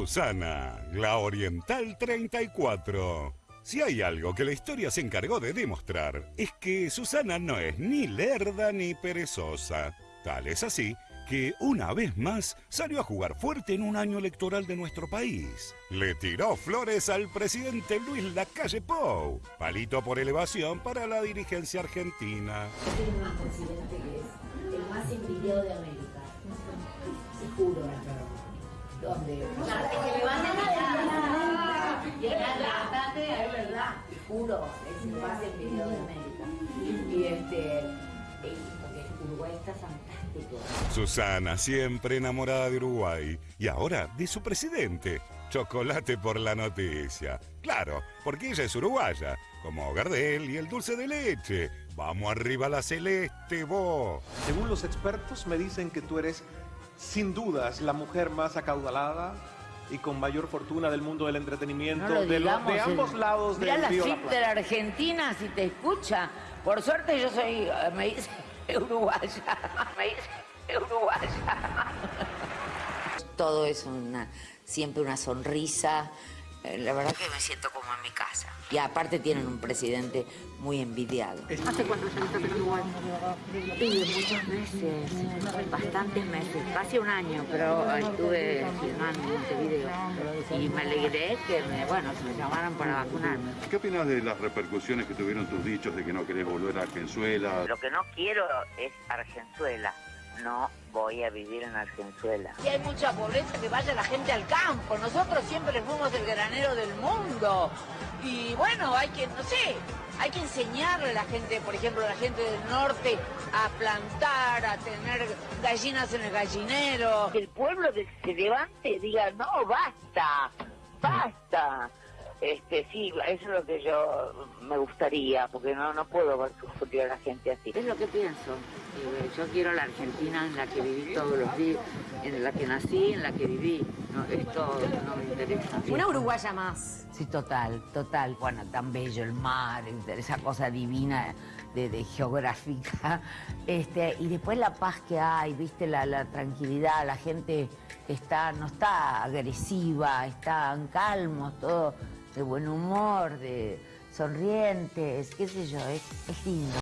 Susana, la Oriental 34. Si hay algo que la historia se encargó de demostrar, es que Susana no es ni lerda ni perezosa. Tal es así que una vez más salió a jugar fuerte en un año electoral de nuestro país. Le tiró flores al presidente Luis Lacalle Pou. Palito por elevación para la dirigencia argentina. Un presidente es el más de. Donde que es bastante, es verdad. Te juro, es el más envidiado de América. Y este, Uruguay está fantástico. Susana, siempre enamorada de Uruguay. Y ahora de su presidente. Chocolate por la noticia. Claro, porque ella es uruguaya, como Gardel y el dulce de leche. Vamos arriba la celeste, vos. Según los expertos, me dicen que tú eres sin dudas la mujer más acaudalada y con mayor fortuna del mundo del entretenimiento No lo de, lo- digamos, de ambos el- lados del la río La de la Argentina, si te escucha. Por suerte yo soy, eh, me dice uruguaya. Me dice uruguaya. Todo es una, siempre una sonrisa. Eh, La verdad que me siento como en mi casa. Y aparte tienen un presidente muy envidiado. ¿Hace cuánto saliste en Uruguay? Sí, muchos meses, bastantes meses, casi un año, pero estuve filmando en Montevideo y me alegré que me, bueno, que me llamaran para vacunarme. ¿Qué opinas de las repercusiones que tuvieron tus dichos de que no querés volver a Argenzuela? Lo que no quiero es Argenzuela. No voy a vivir en Argenzuela. Y hay mucha pobreza, que vaya la gente al campo. Nosotros siempre fuimos el granero del mundo. Y bueno, hay que, no sé, hay que enseñarle a la gente, por ejemplo, a la gente del norte, a plantar, a tener gallinas en el gallinero. Que el pueblo que se levante y diga, no, basta, basta. Este, sí, eso es lo que yo me gustaría, porque no, no puedo ver sufrir a la gente así. Es lo que pienso. Eh, Yo quiero la Argentina en la que viví todos los días, en la que nací, en la que viví. No, esto no me interesa. Una uruguaya más. Sí, total, total. Bueno, tan bello el mar, esa cosa divina de, de geográfica. Este, y después la paz que hay, viste, la, la tranquilidad, la gente está, no está agresiva, están calmos, todo de buen humor, de sonrientes, qué sé yo, es, es lindo.